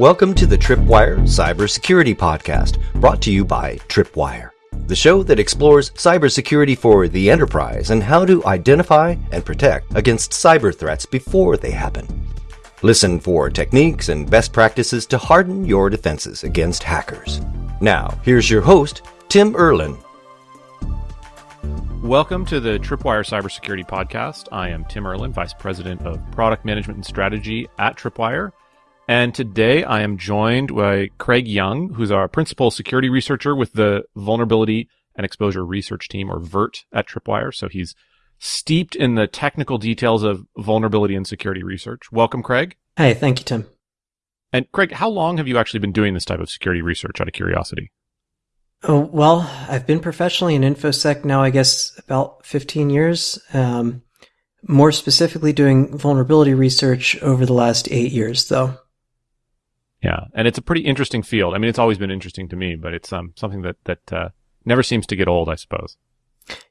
Welcome to the Tripwire Cybersecurity Podcast, brought to you by Tripwire, the show that explores cybersecurity for the enterprise and how to identify and protect against cyber threats before they happen. Listen for techniques and best practices to harden your defenses against hackers. Now, here's your host, Tim Erlin. Welcome to the Tripwire Cybersecurity Podcast. I am Tim Erlin, Vice President of Product Management and Strategy at Tripwire. And today I am joined by Craig Young, who's our principal security researcher with the Vulnerability and Exposure Research Team, or VERT, at Tripwire. So he's steeped in the technical details of vulnerability and security research. Welcome, Craig. Hey, thank you, Tim. And Craig, how long have you actually been doing this type of security research out of curiosity? Oh, well, I've been professionally in InfoSec now, I guess, about 15 years. Um, more specifically, doing vulnerability research over the last eight years, though. Yeah, and it's a pretty interesting field. I mean, it's always been interesting to me, but it's um, something that that uh, never seems to get old, I suppose.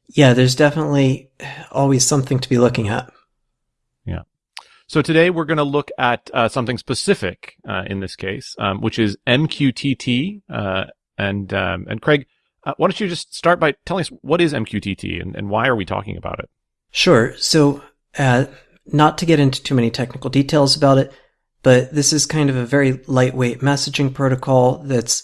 Yeah, there's definitely always something to be looking at. Yeah. So today we're going to look at uh, something specific uh, in this case, um, which is MQTT. Uh, and um, and Craig, uh, why don't you just start by telling us what is MQTT and, and why are we talking about it? Sure. So, uh, not to get into too many technical details about it, but this is kind of a very lightweight messaging protocol that's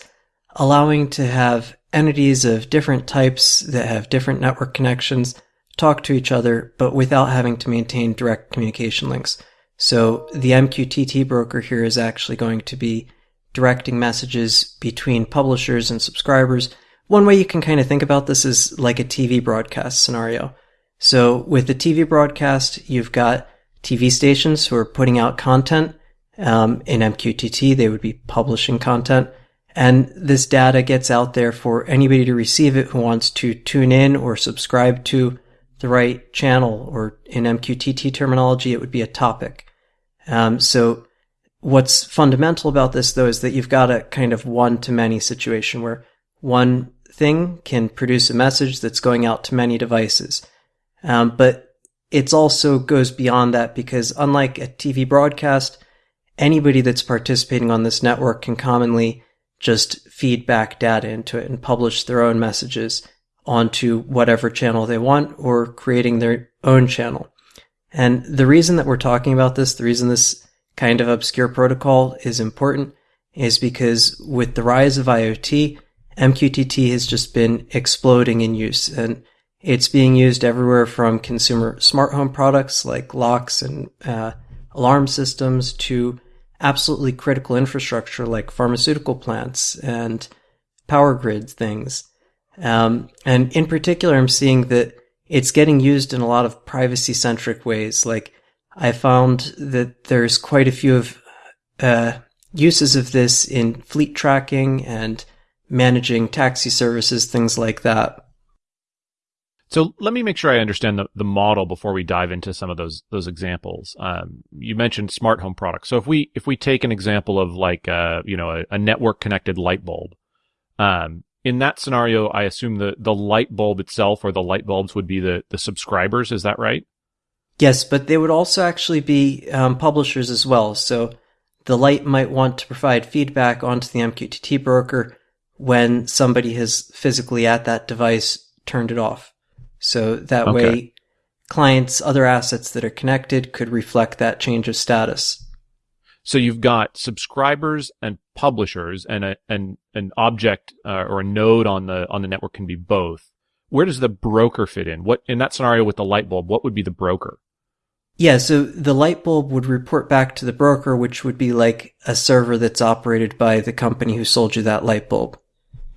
allowing to have entities of different types that have different network connections talk to each other, but without having to maintain direct communication links. So the MQTT broker here is actually going to be directing messages between publishers and subscribers. One way you can kind of think about this is like a TV broadcast scenario. So with the TV broadcast, you've got TV stations who are putting out content um, in MQTT, they would be publishing content. And this data gets out there for anybody to receive it who wants to tune in or subscribe to the right channel, or in MQTT terminology, it would be a topic. Um, so what's fundamental about this though is that you've got a kind of one to many situation where one thing can produce a message that's going out to many devices. Um, but it also goes beyond that because unlike a TV broadcast, anybody that's participating on this network can commonly just feed back data into it and publish their own messages onto whatever channel they want or creating their own channel. And the reason that we're talking about this, the reason this kind of obscure protocol is important is because with the rise of IoT, MQTT has just been exploding in use and it's being used everywhere from consumer smart home products like locks and uh, alarm systems to absolutely critical infrastructure like pharmaceutical plants and power grid things. Um, and in particular, I'm seeing that it's getting used in a lot of privacy centric ways. Like I found that there's quite a few of uh, uses of this in fleet tracking and managing taxi services, things like that. So let me make sure I understand the, the model before we dive into some of those those examples. Um, you mentioned smart home products. So if we if we take an example of like uh, you know a, a network connected light bulb, um, in that scenario, I assume the the light bulb itself or the light bulbs would be the the subscribers. Is that right? Yes, but they would also actually be um, publishers as well. So the light might want to provide feedback onto the MQTT broker when somebody has physically at that device turned it off. So that okay. way clients, other assets that are connected could reflect that change of status. So you've got subscribers and publishers and a, and an object uh, or a node on the on the network can be both. Where does the broker fit in? What in that scenario with the light bulb, what would be the broker? Yeah, so the light bulb would report back to the broker, which would be like a server that's operated by the company who sold you that light bulb.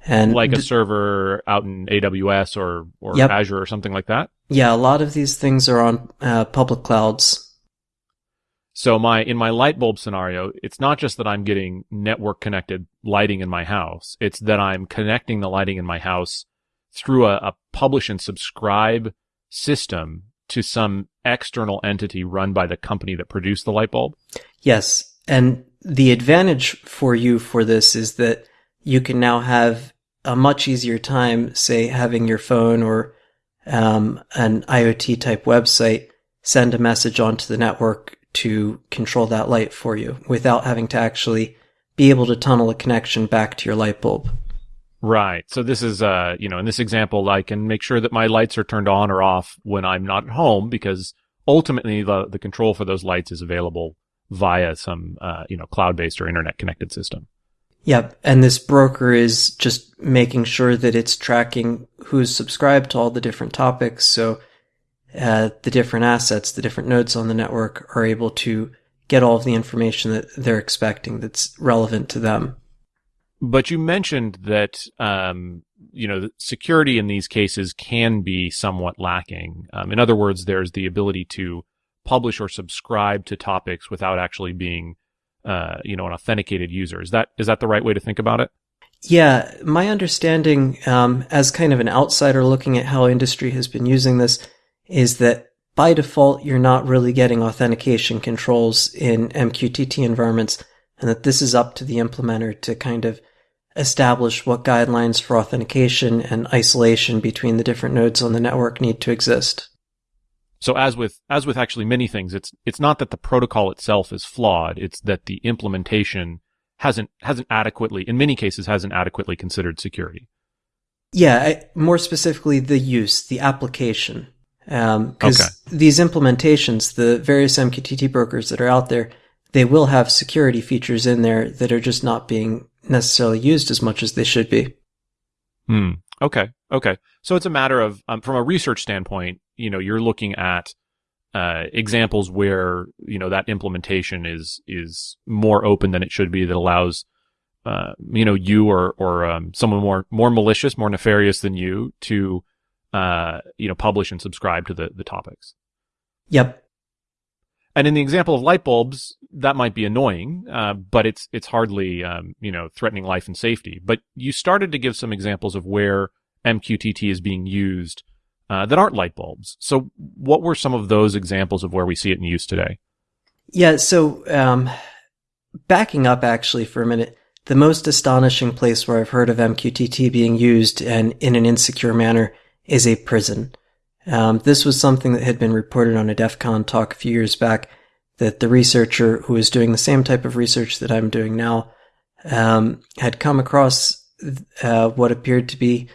And like a server out in AWS or, or yep. Azure or something like that? Yeah, a lot of these things are on uh, public clouds. So my in my light bulb scenario, it's not just that I'm getting network connected lighting in my house. It's that I'm connecting the lighting in my house through a, a publish and subscribe system to some external entity run by the company that produced the light bulb. Yes, and the advantage for you for this is that you can now have a much easier time, say, having your phone or um, an IoT type website send a message onto the network to control that light for you without having to actually be able to tunnel a connection back to your light bulb. Right. So this is, uh, you know, in this example, I can make sure that my lights are turned on or off when I'm not at home because ultimately the, the control for those lights is available via some, uh, you know, cloud-based or internet connected system. Yep. And this broker is just making sure that it's tracking who's subscribed to all the different topics. So, uh, the different assets, the different nodes on the network are able to get all of the information that they're expecting that's relevant to them. But you mentioned that, um, you know, security in these cases can be somewhat lacking. Um, in other words, there's the ability to publish or subscribe to topics without actually being, uh, you know, an authenticated user. Is that is that the right way to think about it? Yeah, my understanding, um, as kind of an outsider looking at how industry has been using this, is that by default you're not really getting authentication controls in MQTT environments, and that this is up to the implementer to kind of establish what guidelines for authentication and isolation between the different nodes on the network need to exist. So as with as with actually many things, it's it's not that the protocol itself is flawed; it's that the implementation hasn't hasn't adequately, in many cases, hasn't adequately considered security. Yeah, I, more specifically, the use, the application, because um, okay. these implementations, the various MQTT brokers that are out there, they will have security features in there that are just not being necessarily used as much as they should be. Hmm. Okay. Okay. So it's a matter of, um, from a research standpoint, you know, you're looking at uh, examples where you know that implementation is is more open than it should be that allows uh, you know you or or um, someone more more malicious, more nefarious than you to uh, you know publish and subscribe to the the topics. Yep. And in the example of light bulbs, that might be annoying, uh, but it's it's hardly um, you know threatening life and safety. But you started to give some examples of where MQTT is being used uh, that aren't light bulbs. So, what were some of those examples of where we see it in use today? Yeah. So, um, backing up actually for a minute, the most astonishing place where I've heard of MQTT being used and in an insecure manner is a prison. Um, this was something that had been reported on a DEF CON talk a few years back that the researcher who was doing the same type of research that I'm doing now um, had come across uh, what appeared to be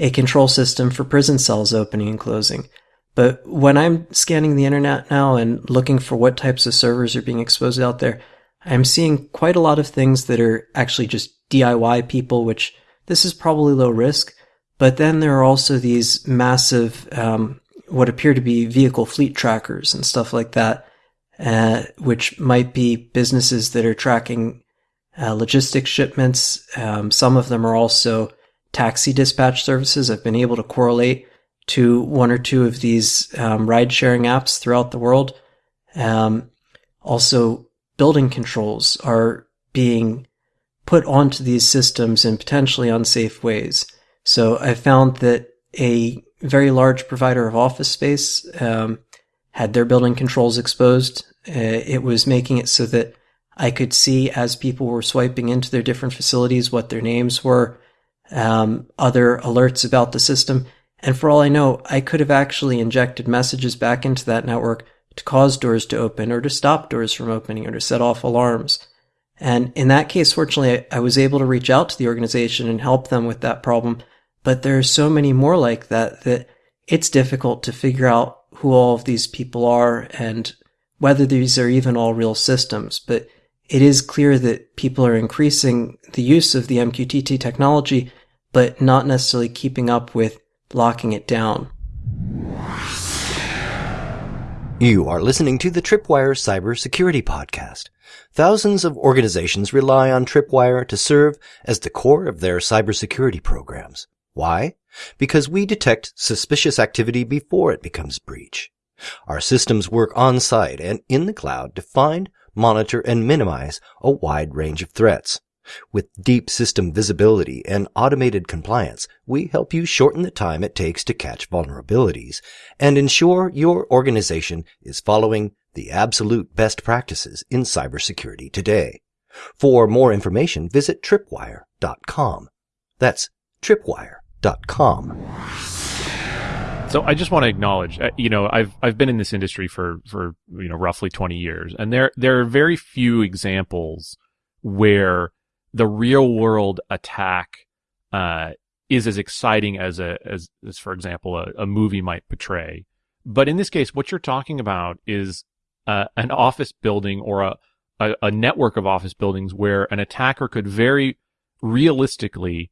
a control system for prison cells opening and closing. But when I'm scanning the internet now and looking for what types of servers are being exposed out there, I'm seeing quite a lot of things that are actually just DIY people, which this is probably low risk, but then there are also these massive, um, what appear to be vehicle fleet trackers and stuff like that, uh, which might be businesses that are tracking uh, logistics shipments. Um, some of them are also taxi dispatch services. I've been able to correlate to one or two of these um, ride sharing apps throughout the world. Um, also, building controls are being put onto these systems in potentially unsafe ways. So I found that a very large provider of office space um, had their building controls exposed. Uh, it was making it so that I could see as people were swiping into their different facilities what their names were, um, other alerts about the system. And for all I know, I could have actually injected messages back into that network to cause doors to open or to stop doors from opening or to set off alarms. And in that case, fortunately, I, I was able to reach out to the organization and help them with that problem but there are so many more like that that it's difficult to figure out who all of these people are and whether these are even all real systems. But it is clear that people are increasing the use of the MQTT technology, but not necessarily keeping up with locking it down. You are listening to the Tripwire Cybersecurity Podcast. Thousands of organizations rely on Tripwire to serve as the core of their cybersecurity programs. Why? Because we detect suspicious activity before it becomes breach. Our systems work on site and in the cloud to find, monitor, and minimize a wide range of threats. With deep system visibility and automated compliance, we help you shorten the time it takes to catch vulnerabilities and ensure your organization is following the absolute best practices in cybersecurity today. For more information, visit tripwire.com. That's tripwire.com. So I just want to acknowledge, uh, you know, I've I've been in this industry for for you know roughly 20 years, and there there are very few examples where the real world attack uh, is as exciting as a as, as for example a, a, movie might portray. But in this case, what you're talking about is uh, an office building or a, a a network of office buildings where an attacker could very realistically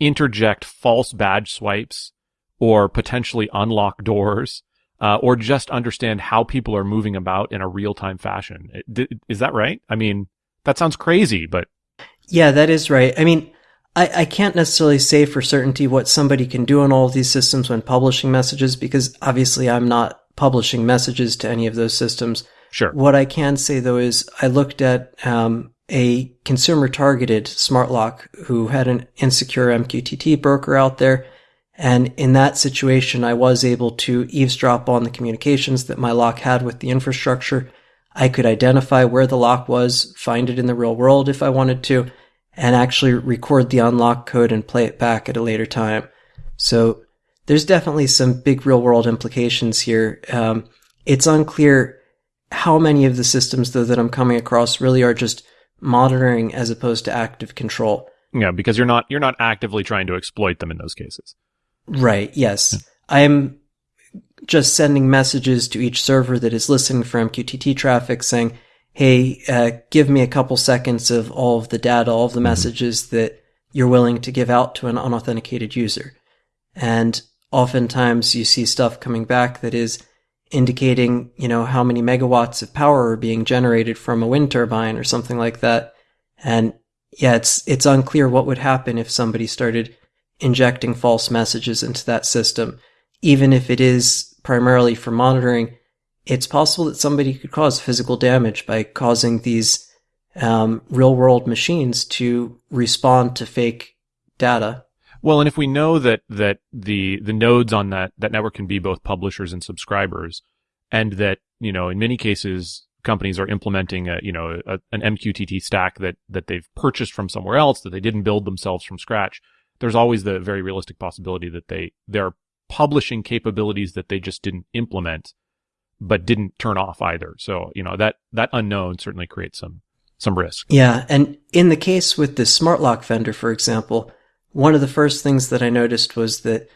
interject false badge swipes or potentially unlock doors. Uh, or just understand how people are moving about in a real time fashion. Is that right? I mean, that sounds crazy, but yeah, that is right. I mean, I, I can't necessarily say for certainty what somebody can do on all of these systems when publishing messages because obviously I'm not publishing messages to any of those systems. Sure. What I can say though is I looked at um, a consumer targeted smart lock who had an insecure MQTT broker out there. And in that situation, I was able to eavesdrop on the communications that my lock had with the infrastructure. I could identify where the lock was, find it in the real world if I wanted to, and actually record the unlock code and play it back at a later time. So there's definitely some big real world implications here. Um, it's unclear how many of the systems though that I'm coming across really are just monitoring as opposed to active control. Yeah, because you're not you're not actively trying to exploit them in those cases. Right. Yes. Yeah. I'm just sending messages to each server that is listening for MQTT traffic saying, hey, uh, give me a couple seconds of all of the data, all of the mm-hmm. messages that you're willing to give out to an unauthenticated user. And oftentimes you see stuff coming back that is indicating, you know, how many megawatts of power are being generated from a wind turbine or something like that. And yeah, it's, it's unclear what would happen if somebody started injecting false messages into that system. Even if it is primarily for monitoring, it's possible that somebody could cause physical damage by causing these um, real world machines to respond to fake data. Well, and if we know that that the the nodes on that that network can be both publishers and subscribers, and that you know in many cases companies are implementing a you know a, an MQTT stack that that they've purchased from somewhere else that they didn't build themselves from scratch. There's always the very realistic possibility that they they're publishing capabilities that they just didn't implement but didn't turn off either. So, you know, that, that unknown certainly creates some, some risk. Yeah. And in the case with the smart lock vendor, for example, one of the first things that I noticed was that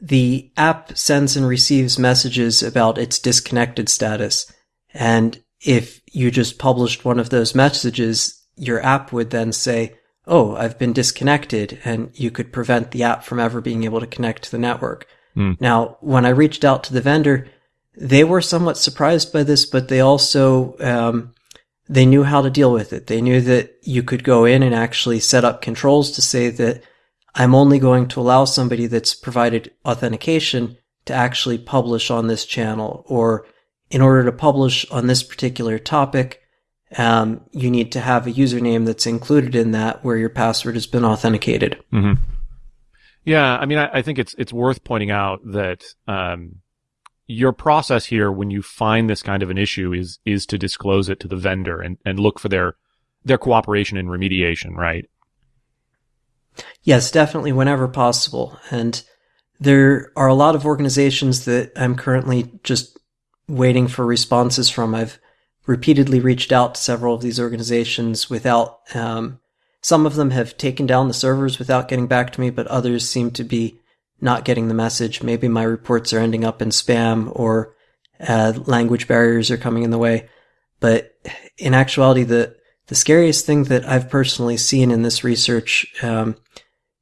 the app sends and receives messages about its disconnected status. And if you just published one of those messages, your app would then say, Oh, I've been disconnected. And you could prevent the app from ever being able to connect to the network. Mm. Now, when I reached out to the vendor, they were somewhat surprised by this, but they also, um, they knew how to deal with it. They knew that you could go in and actually set up controls to say that I'm only going to allow somebody that's provided authentication to actually publish on this channel, or in order to publish on this particular topic, um, you need to have a username that's included in that where your password has been authenticated. Mm-hmm. Yeah, I mean, I, I, think it's it's worth pointing out that um, your process here when you find this kind of an issue is is to disclose it to the vendor and, and look for their their cooperation and remediation, right? Yes, definitely whenever possible. And there are a lot of organizations that I'm currently just waiting for responses from. I've repeatedly reached out to several of these organizations without um, some of them have taken down the servers without getting back to me, but others seem to be not getting the message. Maybe my reports are ending up in spam or uh, language barriers are coming in the way. But in actuality, the the scariest thing that I've personally seen in this research um,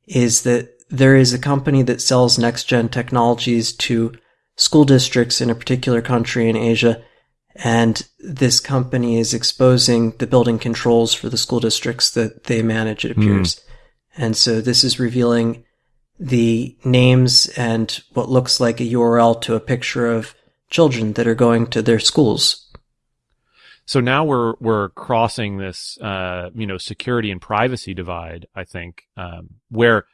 is that there is a company that sells next gen technologies to school districts in a particular country in Asia. And this company is exposing the building controls for the school districts that they manage, it appears. Mm. And so this is revealing the names and what looks like a URL to a picture of children that are going to their schools. So now we're we're crossing this uh, you know security and privacy divide. I think um, where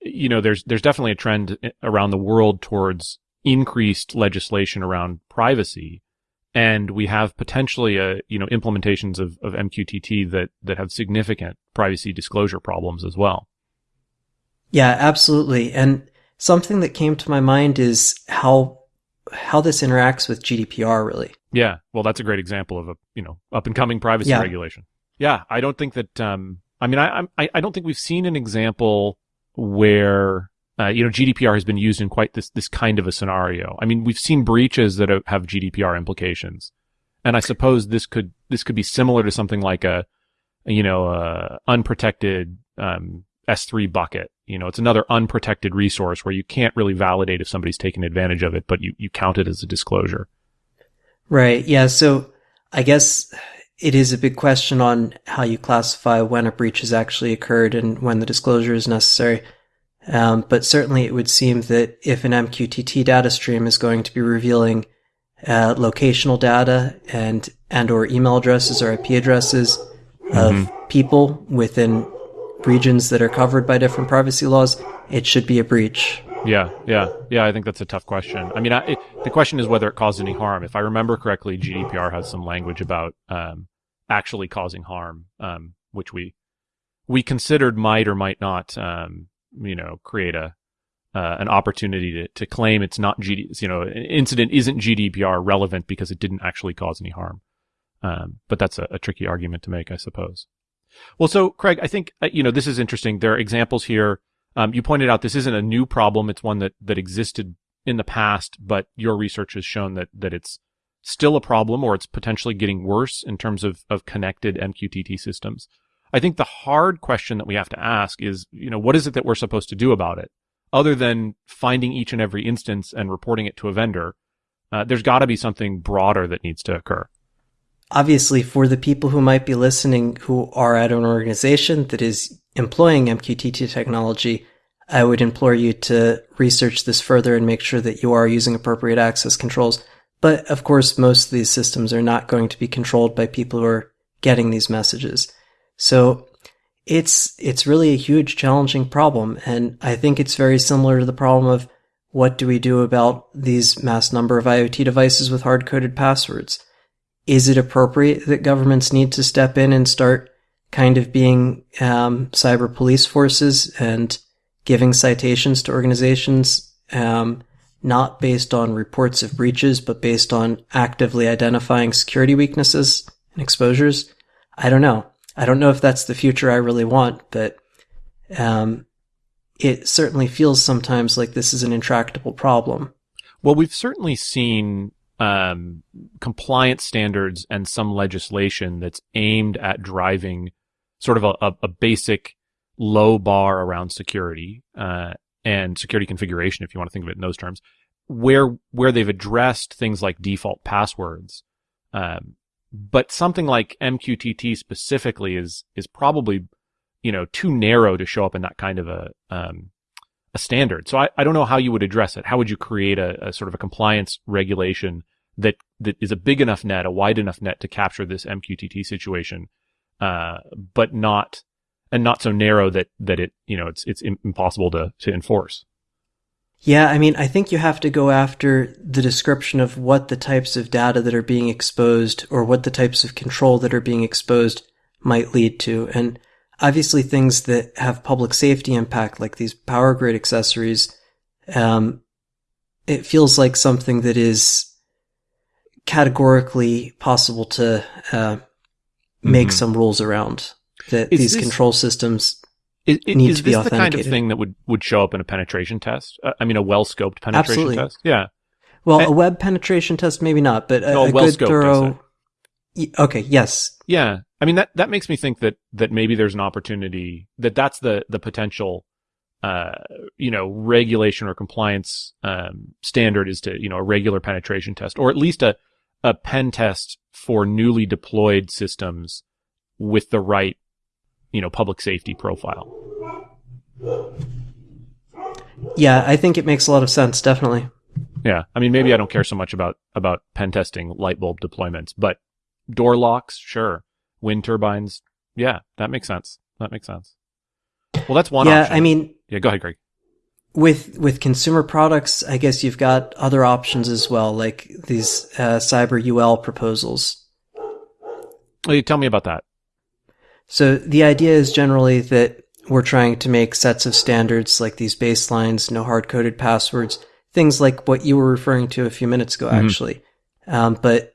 you know there's there's definitely a trend around the world towards increased legislation around privacy, and we have potentially a you know implementations of, of MQTT that that have significant privacy disclosure problems as well. Yeah, absolutely. And something that came to my mind is how how this interacts with GDPR really. Yeah. Well, that's a great example of a, you know, up and coming privacy yeah. regulation. Yeah, I don't think that um I mean, I, I, I don't think we've seen an example where, uh, you know, GDPR has been used in quite this, this kind of a scenario. I mean, we've seen breaches that have GDPR implications. And I suppose this could, this could be similar to something like a, you know, a unprotected, um, S3 bucket. You know, it's another unprotected resource where you can't really validate if somebody's taken advantage of it, but you, you count it as a disclosure. Right. Yeah. So I guess it is a big question on how you classify when a breach has actually occurred and when the disclosure is necessary. Um, but certainly it would seem that if an MQTT data stream is going to be revealing uh, locational data and and or email addresses or IP addresses mm-hmm. of people within regions that are covered by different privacy laws, it should be a breach. Yeah, yeah, yeah. I think that's a tough question. I mean, I, it, the question is whether it caused any harm. If I remember correctly, GDPR has some language about um, actually causing harm, um, which we we considered might or might not, um, you know, create a uh, an opportunity to, to claim it's not GD, you know, an incident isn't GDPR relevant because it didn't actually cause any harm. Um, but that's a, a tricky argument to make, I suppose. Well, so Craig, I think uh, you know this is interesting. There are examples here um, you pointed out this isn't a new problem. It's one that, that existed in the past, but your research has shown that, that it's still a problem or it's potentially getting worse in terms of, of connected MQTT systems. I think the hard question that we have to ask is, you know, what is it that we're supposed to do about it? Other than finding each and every instance and reporting it to a vendor, uh, there's got to be something broader that needs to occur. Obviously, for the people who might be listening who are at an organization that is employing MQTT technology, I would implore you to research this further and make sure that you are using appropriate access controls. But of course, most of these systems are not going to be controlled by people who are getting these messages. So it's, it's really a huge challenging problem. And I think it's very similar to the problem of what do we do about these mass number of IoT devices with hard coded passwords? Is it appropriate that governments need to step in and start kind of being um, cyber police forces and giving citations to organizations um, not based on reports of breaches, but based on actively identifying security weaknesses and exposures. I don't know. I don't know if that's the future I really want, but um, it certainly feels sometimes like this is an intractable problem. Well, we've certainly seen um, compliance standards and some legislation that's aimed at driving sort of a, a, basic low bar around security uh, and security configuration, if you want to think of it in those terms, where where they've addressed things like default passwords. Um, but something like MQTT specifically is is probably you know too narrow to show up in that kind of a um, a standard. So I, I don't know how you would address it. How would you create a, a sort of a compliance regulation that that is a big enough net, a wide enough net to capture this MQTT situation uh, but not and not so narrow that that it you know it's it's impossible to to enforce. Yeah, I mean, I think you have to go after the description of what the types of data that are being exposed or what the types of control that are being exposed might lead to. And obviously things that have public safety impact, like these power grid accessories, um, it feels like something that is categorically possible to, uh, make mm-hmm. some rules around that is these this, control systems is, is, need to be authenticated. the kind of thing that would, would show up in a penetration test? Uh, I mean, a well scoped penetration Absolutely. test? Yeah. Well, and, a web penetration test, maybe not, but a, no, a, a good thorough. Okay. Yes. Yeah. I mean, that, that makes me think that, that maybe there's an opportunity that that's the, the potential, uh, you know, regulation or compliance, um, standard is to, you know, a regular penetration test or at least a, a pen test for newly deployed systems with the right, you know, public safety profile. Yeah, I think it makes a lot of sense, definitely. Yeah. I mean, maybe I don't care so much about, about pen testing light bulb deployments, but door locks, sure. Wind turbines. Yeah, that makes sense. That makes sense. Well, that's one yeah, option. I mean, yeah, go ahead, Greg with with consumer products, I guess you've got other options as well, like these uh, cyber UL proposals. Well, you tell me about that. So the idea is generally that we're trying to make sets of standards like these baselines, no hard coded passwords, things like what you were referring to a few minutes ago, mm-hmm. actually. Um, but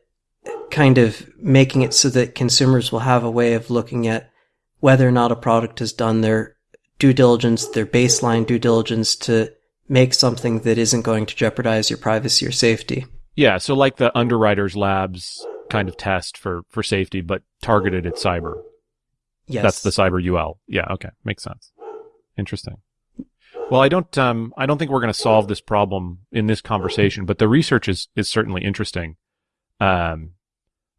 kind of making it so that consumers will have a way of looking at whether or not a product has done their due diligence, their baseline due diligence to make something that isn't going to jeopardize your privacy or safety. Yeah, so like the underwriters labs kind of test for for safety, but targeted at cyber. Yes. That's the cyber UL. Yeah, okay. Makes sense. Interesting. Well, I don't um I don't think we're going to solve this problem in this conversation, but the research is is certainly interesting. Um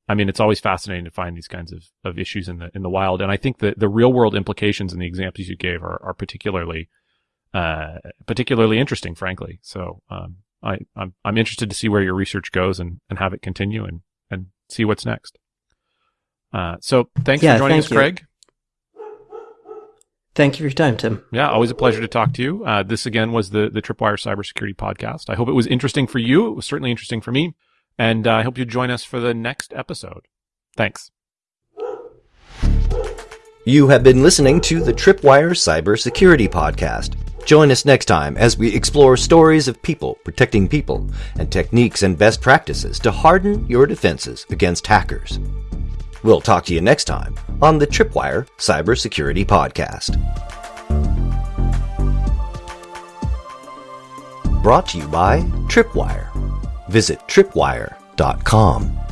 I mean, it's always fascinating to find these kinds of, of issues in the in the wild, and I think that the real world implications and the examples you gave are, are particularly uh, particularly interesting, frankly. So um, I I'm, I'm interested to see where your research goes and, and have it continue and and see what's next. Uh, so thanks Yeah, for joining thank us, you. Craig. Thank you for your time, Tim. Yeah, always a pleasure to talk to you. Uh, this again was the the Tripwire Cybersecurity Podcast. I hope it was interesting for you. It was certainly interesting for me, and uh, I hope you join us for the next episode. Thanks. You have been listening to the Tripwire Cybersecurity Podcast. Join us next time as we explore stories of people protecting people and techniques and best practices to harden your defenses against hackers. We'll talk to you next time on the Tripwire Cybersecurity Podcast. Brought to you by Tripwire. Visit tripwire.com.